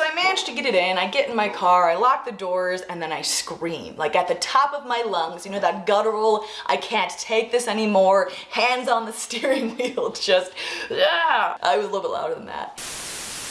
So I managed to get it in, I get in my car, I lock the doors, and then I scream, like at the top of my lungs, you know, that guttural, I can't take this anymore, hands on the steering wheel, just, yeah. I was a little bit louder than that.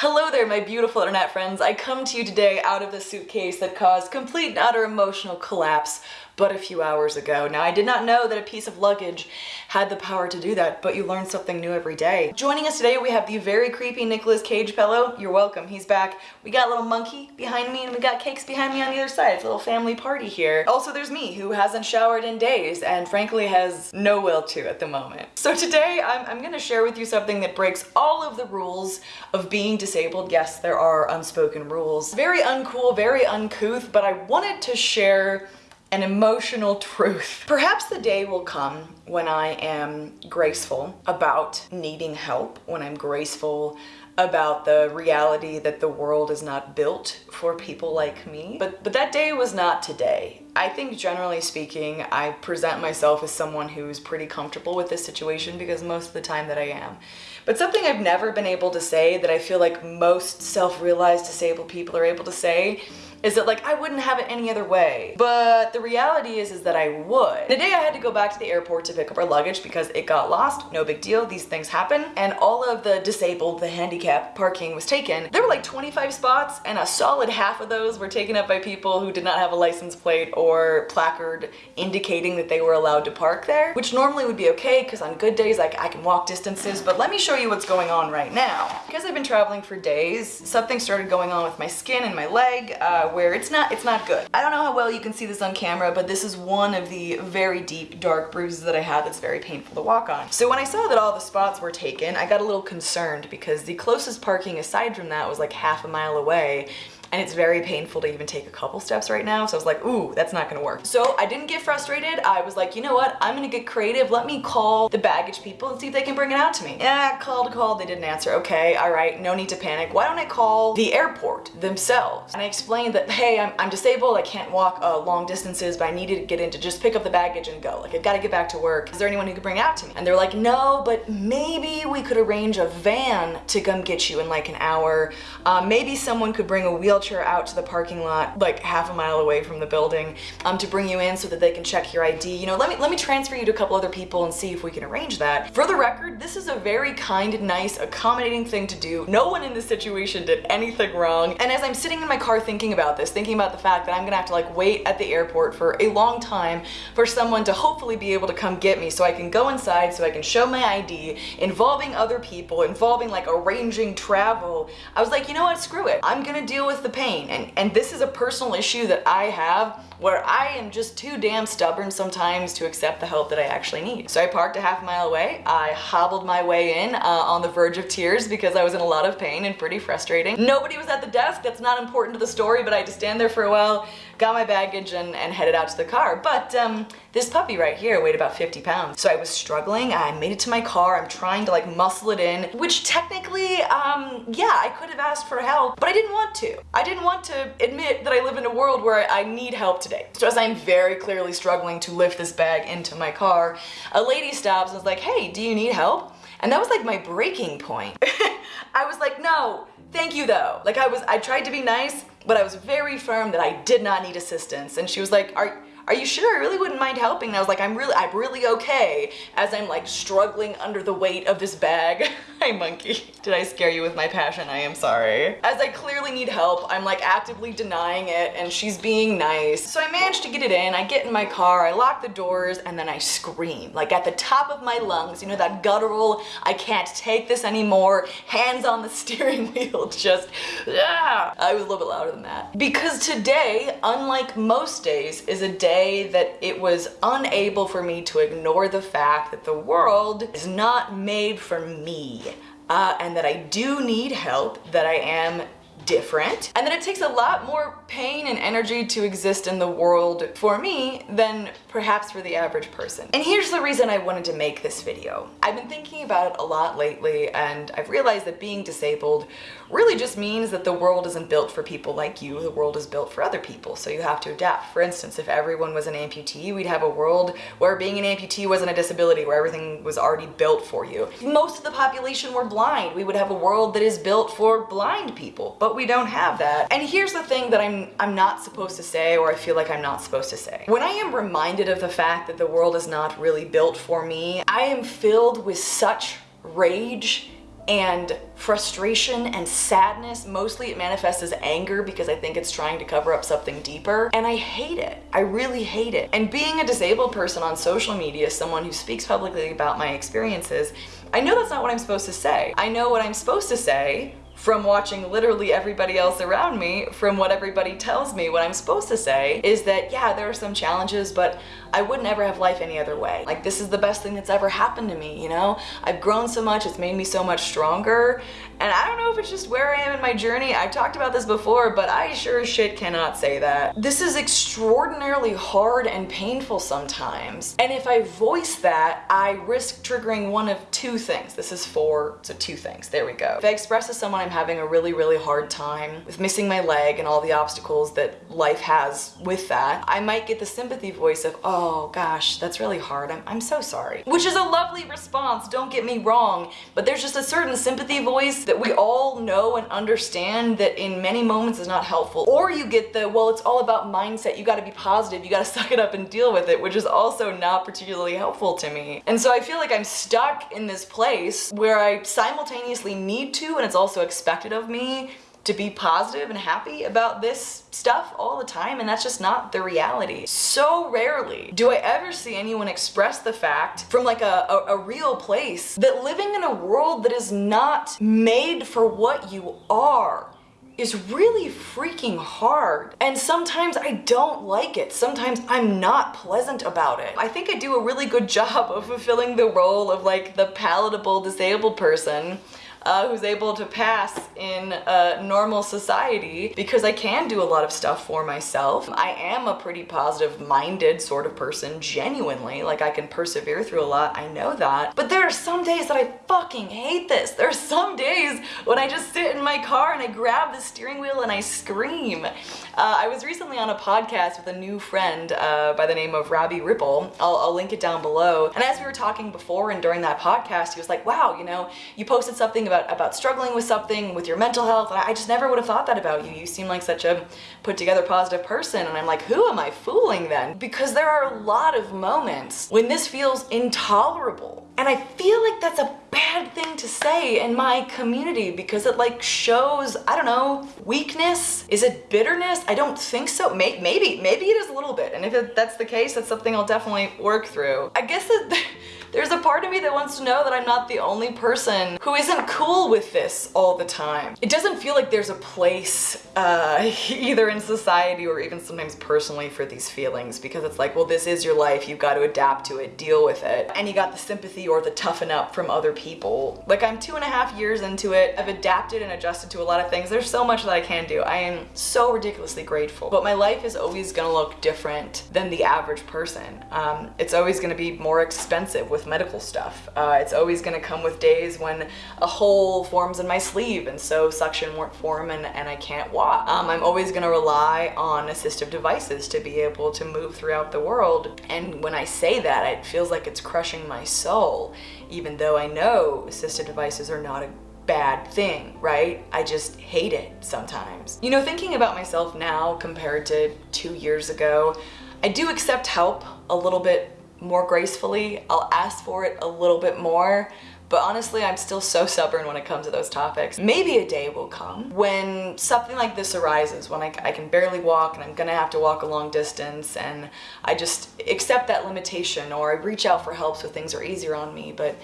Hello there, my beautiful internet friends. I come to you today out of the suitcase that caused complete and utter emotional collapse but a few hours ago. Now, I did not know that a piece of luggage had the power to do that, but you learn something new every day. Joining us today, we have the very creepy Nicolas Cage fellow. You're welcome, he's back. We got a little monkey behind me and we got cakes behind me on the other side. It's a little family party here. Also, there's me, who hasn't showered in days and frankly has no will to at the moment. So today, I'm, I'm gonna share with you something that breaks all of the rules of being disabled. Yes, there are unspoken rules. Very uncool, very uncouth, but I wanted to share an emotional truth. Perhaps the day will come when I am graceful about needing help, when I'm graceful about the reality that the world is not built for people like me. But, but that day was not today. I think generally speaking, I present myself as someone who's pretty comfortable with this situation because most of the time that I am. But something I've never been able to say that I feel like most self-realized disabled people are able to say is that like I wouldn't have it any other way. But the reality is is that I would. The day I had to go back to the airport to pick up our luggage because it got lost, no big deal, these things happen, and all of the disabled, the handicap parking was taken. There were like 25 spots and a solid half of those were taken up by people who did not have a license plate or placard indicating that they were allowed to park there, which normally would be okay because on good days like I can walk distances, but let me show you what's going on right now. Because I've been traveling for days, something started going on with my skin and my leg, uh, where it's not, it's not good. I don't know how well you can see this on camera, but this is one of the very deep, dark bruises that I have that's very painful to walk on. So when I saw that all the spots were taken, I got a little concerned because the closest parking aside from that was like half a mile away and it's very painful to even take a couple steps right now. So I was like, ooh, that's not gonna work. So I didn't get frustrated. I was like, you know what? I'm gonna get creative. Let me call the baggage people and see if they can bring it out to me. Yeah, called, called, they didn't answer. Okay, all right, no need to panic. Why don't I call the airport themselves? And I explained that, hey, I'm, I'm disabled. I can't walk uh, long distances, but I needed to get in to just pick up the baggage and go. Like, I've gotta get back to work. Is there anyone who could bring it out to me? And they're like, no, but maybe we could arrange a van to come get you in like an hour. Uh, maybe someone could bring a wheelchair out to the parking lot like half a mile away from the building um, to bring you in so that they can check your ID. You know, let me, let me transfer you to a couple other people and see if we can arrange that. For the record, this is a very kind, nice, accommodating thing to do. No one in this situation did anything wrong. And as I'm sitting in my car thinking about this, thinking about the fact that I'm gonna have to like wait at the airport for a long time for someone to hopefully be able to come get me so I can go inside, so I can show my ID, involving other people, involving like arranging travel, I was like, you know what, screw it. I'm gonna deal with the pain. And, and this is a personal issue that I have where I am just too damn stubborn sometimes to accept the help that I actually need. So I parked a half mile away. I hobbled my way in uh, on the verge of tears because I was in a lot of pain and pretty frustrating. Nobody was at the desk. That's not important to the story, but I had to stand there for a while, got my baggage and, and headed out to the car. But um, this puppy right here weighed about 50 pounds. So I was struggling. I made it to my car. I'm trying to like muscle it in, which technically, um, yeah, I could have asked for help, but I didn't want to. I didn't want to admit that I live in a world where I need help today. So as I'm very clearly struggling to lift this bag into my car, a lady stops and is like, hey, do you need help? And that was like my breaking point. I was like, no, thank you though. Like I was, I tried to be nice, but I was very firm that I did not need assistance. And she was like, are, are you sure? I really wouldn't mind helping. And I was like, I'm really, I'm really okay as I'm like struggling under the weight of this bag. Hi, monkey. Did I scare you with my passion? I am sorry. As I clearly need help, I'm like actively denying it and she's being nice. So I managed to get it in. I get in my car, I lock the doors, and then I scream like at the top of my lungs. You know, that guttural, I can't take this anymore, hands on the steering wheel, just, ah. I was a little bit louder than that. Because today, unlike most days, is a day say that it was unable for me to ignore the fact that the world is not made for me. Uh, and that I do need help, that I am different and that it takes a lot more pain and energy to exist in the world for me than perhaps for the average person. And here's the reason I wanted to make this video. I've been thinking about it a lot lately and I've realized that being disabled really just means that the world isn't built for people like you, the world is built for other people, so you have to adapt. For instance, if everyone was an amputee, we'd have a world where being an amputee wasn't a disability, where everything was already built for you. If most of the population were blind, we would have a world that is built for blind people, but but we don't have that. And here's the thing that I'm, I'm not supposed to say or I feel like I'm not supposed to say. When I am reminded of the fact that the world is not really built for me, I am filled with such rage and frustration and sadness. Mostly it manifests as anger because I think it's trying to cover up something deeper. And I hate it. I really hate it. And being a disabled person on social media, someone who speaks publicly about my experiences, I know that's not what I'm supposed to say. I know what I'm supposed to say from watching literally everybody else around me, from what everybody tells me what I'm supposed to say, is that yeah, there are some challenges, but I wouldn't ever have life any other way. Like this is the best thing that's ever happened to me, you know? I've grown so much, it's made me so much stronger. And I don't know if it's just where I am in my journey. I've talked about this before, but I sure as shit cannot say that. This is extraordinarily hard and painful sometimes. And if I voice that, I risk triggering one of two things. This is four, so two things. There we go. If I express to someone I'm having a really, really hard time with missing my leg and all the obstacles that life has with that, I might get the sympathy voice of, oh, oh gosh, that's really hard. I'm, I'm so sorry. Which is a lovely response, don't get me wrong, but there's just a certain sympathy voice that we all know and understand that in many moments is not helpful. Or you get the, well, it's all about mindset. You gotta be positive. You gotta suck it up and deal with it, which is also not particularly helpful to me. And so I feel like I'm stuck in this place where I simultaneously need to, and it's also expected of me, to be positive and happy about this stuff all the time and that's just not the reality. So rarely do I ever see anyone express the fact from like a, a, a, real place that living in a world that is not made for what you are is really freaking hard. And sometimes I don't like it. Sometimes I'm not pleasant about it. I think I do a really good job of fulfilling the role of like the palatable disabled person uh, who's able to pass in a normal society because I can do a lot of stuff for myself. I am a pretty positive minded sort of person, genuinely. Like I can persevere through a lot, I know that. But there are some days that I fucking hate this. There are some days when I just sit in my car and I grab the steering wheel and I scream. Uh, I was recently on a podcast with a new friend uh, by the name of Robbie Ripple. I'll, I'll link it down below. And as we were talking before and during that podcast, he was like, wow, you know, you posted something about about, about struggling with something, with your mental health. I just never would have thought that about you. You seem like such a put together positive person. And I'm like, who am I fooling then? Because there are a lot of moments when this feels intolerable. And I feel like that's a bad thing to say in my community because it like shows, I don't know, weakness? Is it bitterness? I don't think so. Maybe, maybe, maybe it is a little bit. And if that's the case, that's something I'll definitely work through. I guess that there's a part of me that wants to know that I'm not the only person who isn't cool with this all the time. It doesn't feel like there's a place uh, either in society or even sometimes personally for these feelings because it's like, well, this is your life. You've got to adapt to it, deal with it. And you got the sympathy or the toughen up from other people. Like I'm two and a half years into it. I've adapted and adjusted to a lot of things. There's so much that I can do. I am so ridiculously grateful. But my life is always gonna look different than the average person. Um, it's always gonna be more expensive with medical stuff. Uh, it's always gonna come with days when a hole forms in my sleeve and so suction won't form and, and I can't walk. Um, I'm always gonna rely on assistive devices to be able to move throughout the world. And when I say that, it feels like it's crushing my soul, even though I know assistive devices are not a bad thing, right? I just hate it sometimes. You know, thinking about myself now compared to two years ago, I do accept help a little bit more gracefully. I'll ask for it a little bit more. But honestly, I'm still so stubborn when it comes to those topics. Maybe a day will come when something like this arises, when I, I, can barely walk and I'm gonna have to walk a long distance and I just accept that limitation or I reach out for help so things are easier on me. But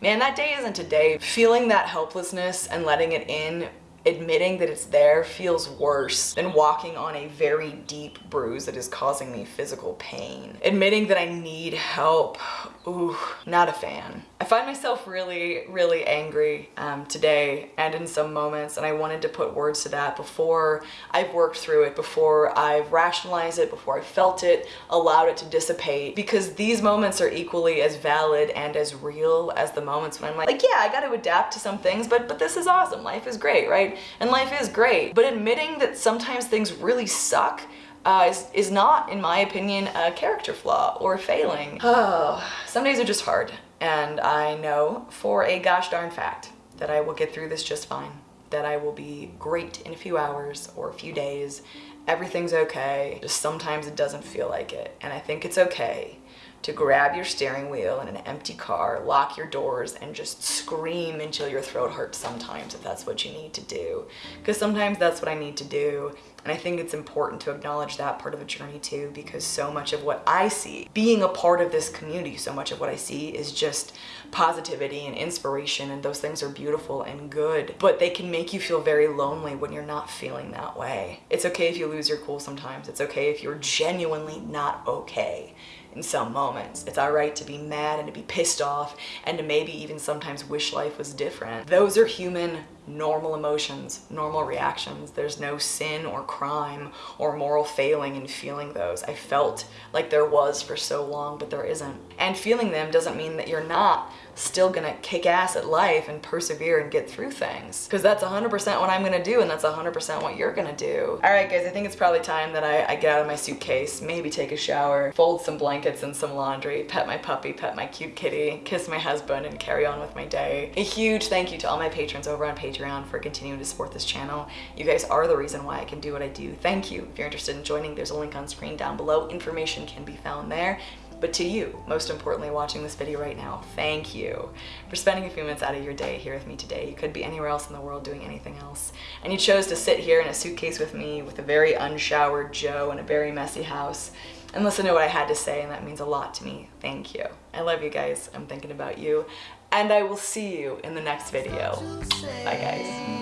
man, that day isn't today. Feeling that helplessness and letting it in admitting that it's there feels worse than walking on a very deep bruise that is causing me physical pain. Admitting that I need help, ooh, not a fan. I find myself really, really angry um, today and in some moments and I wanted to put words to that before I've worked through it, before I've rationalized it, before I felt it, allowed it to dissipate because these moments are equally as valid and as real as the moments when I'm like, like yeah, I got to adapt to some things, but, but this is awesome. Life is great, right? And life is great. But admitting that sometimes things really suck uh, is, is not, in my opinion, a character flaw or failing. Oh, some days are just hard. And I know for a gosh darn fact that I will get through this just fine that I will be great in a few hours or a few days. Everything's okay. Just sometimes it doesn't feel like it. And I think it's okay to grab your steering wheel in an empty car, lock your doors, and just scream until your throat hurts sometimes if that's what you need to do. Because sometimes that's what I need to do. And I think it's important to acknowledge that part of the journey too, because so much of what I see, being a part of this community, so much of what I see is just positivity and inspiration, and those things are beautiful and good, but they can make you feel very lonely when you're not feeling that way. It's okay if you lose your cool sometimes. It's okay if you're genuinely not okay in some moments. It's all right to be mad and to be pissed off and to maybe even sometimes wish life was different. Those are human normal emotions, normal reactions. There's no sin or crime or moral failing in feeling those. I felt like there was for so long, but there isn't. And feeling them doesn't mean that you're not still gonna kick ass at life and persevere and get through things. Because that's 100% what I'm gonna do and that's 100% what you're gonna do. All right guys, I think it's probably time that I, I, get out of my suitcase, maybe take a shower, fold some blankets and some laundry, pet my puppy, pet my cute kitty, kiss my husband and carry on with my day. A huge thank you to all my patrons over on Patreon Patreon for continuing to support this channel. You guys are the reason why I can do what I do. Thank you. If you're interested in joining, there's a link on screen down below. Information can be found there. But to you, most importantly, watching this video right now, thank you for spending a few minutes out of your day here with me today. You could be anywhere else in the world doing anything else. And you chose to sit here in a suitcase with me with a very unshowered Joe in a very messy house and listen to what I had to say, and that means a lot to me. Thank you. I love you guys. I'm thinking about you and I will see you in the next video. Bye guys.